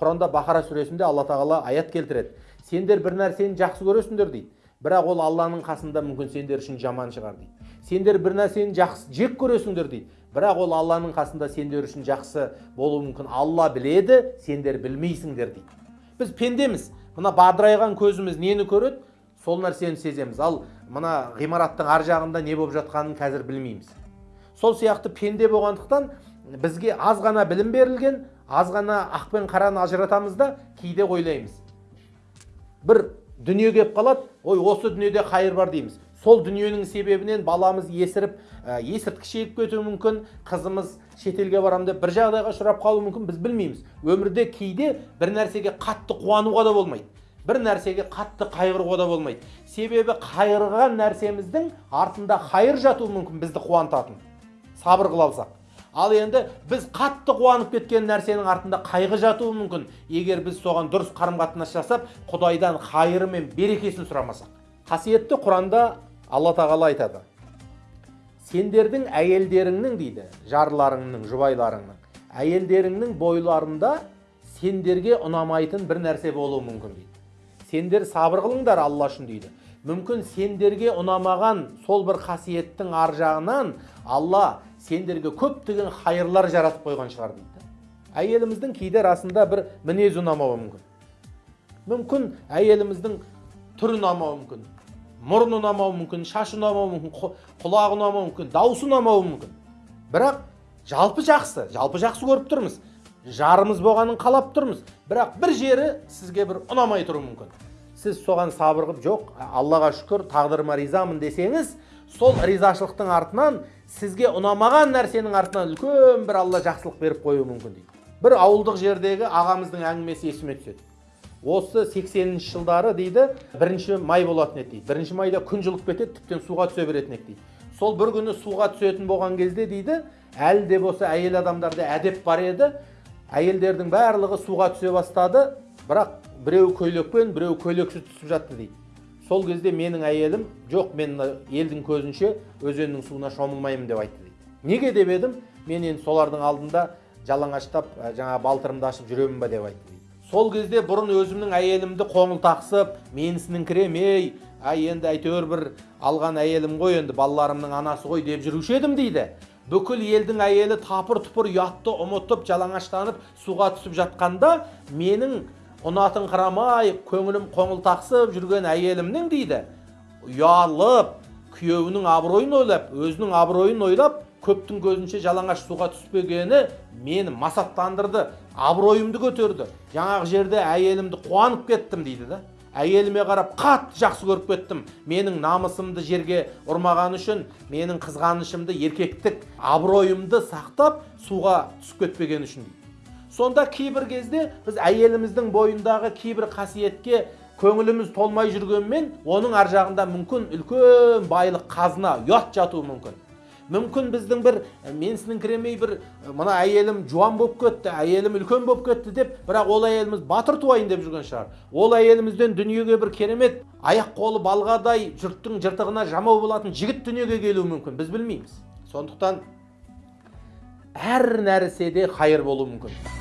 құранда бақара сүресінде алла тағала аят келтіреді. Сендер бір нәрсені жақсы көресіңдер дейді. Бірақ ол алланың қасында мүмкін сендер үшін жаман шығар дейді. Сендер бір нәрсені жақсы жек көресіңдер дейді. Бірақ ол алланың қасында сендер үшін жақсы болуы мүмкін. Алла біледі сендер білмейсіңдер дейді. Біз пендеміз. Мына бадырайған көзіміз нені көреді? Сол нәрсені сеземіз. Ал мына ғимараттың ар жағында не болып жатқанын қазір білмейміз. Сол сияқты пенде болғандықтан бізге аз ғана білім берілген аз ғана ақ пен қараны ажыратамыз да кейде ойлаймыз бір дүние келіп қалады ой осы дүниеде қайыр бар дейміз сол дүниенің себебінен баламыз есіріп ә, есірткі шегіп кетуі мүмкін қызымыз шетелге барамын деп бір жағдайға ұшырап қалуы мүмкін біз білмейміз өмірде кейде бір нәрсеге қатты қуануға да болмайды бір нәрсеге қатты қайғыруға да болмайды себебі қайғырған нәрсеміздің артында қайыр жатуы мүмкін бізді қуантатын сабыр қыла алсақ ал енді біз қатты қуанып кеткен нәрсенің артында қайғы жатуы мүмкін. Егер біз соған дұрыс қарым қатынас жасап құдайдан қайыры мен берекесін сұрамасақ қасиетті құранда алла тағала айтады. Сендердің әйелдеріңнің дейді жарларыңның жұбайларыңның әйелдеріңнің бойларында сендерге ұнамайтын бір нәрсе болуы мүмкін дейді. Сендер сабыр қылыңдар алла үшін дейді. Мүмкін сендерге ұнамаған сол бір қасиеттің ар жағынан алла сендерге көптеген хайырлар жаратып қойған шығар дейді әйеліміздің кейде расында бір мінезі ұнамауы мүмкін. Мүмкін әйеліміздің түрі ұнамауы мүмкін мұрны ұнамауы мүмкін шашы ұнамауы мүмкін құлағы ұнамауы мүмкін дауысы ұнамауы мүмкін. Бірақ жалпы жақсы жалпы жақсы көріп тұрмыз. Жарымыз болғанын қалап тұрмыз. Бірақ бір жері сізге бір ұнамай тұруы мүмкін. Сіз соған сабыр қылып жоқ. Аллаға шүкір тағдырыма ризамын десеңіз сол ризашылықтың артынан сізге ұнамаған нәрсенің артынан үлкен бір алла жақсылық беріп қоюы мүмкін дейді. Бір ауылдық жердегі ағамыздың әңгімесі есіме түседі. Осы 80-ші жылдары дейді бірінші май болатын еді дейді. Бірінші майда күн жылып кетеді тіптен суға түсе беретін еді дейді. Сол бір күні суға түсетін болған кезде дейді әлі де болса әйел адамдарда әдеп бар еді. Әйелдердің барлығы суға түсе бастады. Бірақ біреу көйлекпен біреу көйлексіз түсіп жатты дейді. Сол кезде менің әйелім жоқ мен елдің көзінше өзеннің суына шомылмаймын деп айтты дейді. Неге деп едім? Мен енді солардың алдында жалаңаштап жаңа балтырымды ашып жүремін ба деп айтты дейді. Сол кезде бұрын өзімнің әйелімді қоңыл тақсып менсініңкіремей ай енді әйтеуір бір алған әйелім ғой енді балаларымның анасы ғой деп жүруші едім дейді. Бүкіл елдің әйелі тапыр тұпыр ұятты ұмытып жалаңаштанып суға түсіп жатқанда менің ұнатыңқырамай көңілім қоңылтақсып жүрген әйелімнің дейді. Ұялып күйеуінің абыройын ойлап өзінің абыройын ойлап көптің көзінше жалаңаш суға түспегені мені масаттандырды абыройымды көтерді. Жаңағы жерде әйелімді қуанып кеттім дейді да. Әйеліме қарап қатты жақсы көріп кеттім. Менің намысымды жерге ұрмағаны үшін менің қызғанышымды еркектік абыройымды сақтап суға түсіп кетпегені үшін дейді. Сонда кейбір кезде біз әйеліміздің бойындағы кейбір қасиетке көңіліміз толмай жүргенмен оның ар жағында мүмкін үлкен байлық қазына ұят жатуы мүмкін. Мүмкін біздің бір менсініңкіремей бір мына әйелім жуан болып кетті әйелім үлкен болып кетті деп бірақ ол әйеліміз батыр туайын деп жүрген шығар. Ол әйелімізден дүниеге бір керемет аяқ қолы балғадай жұрттың жыртығына жамау болатын жігіт дүниеге келуі мүмкін. Біз білмейміз. Сондықтан әр нәрседе қайыр болуы мүмкін.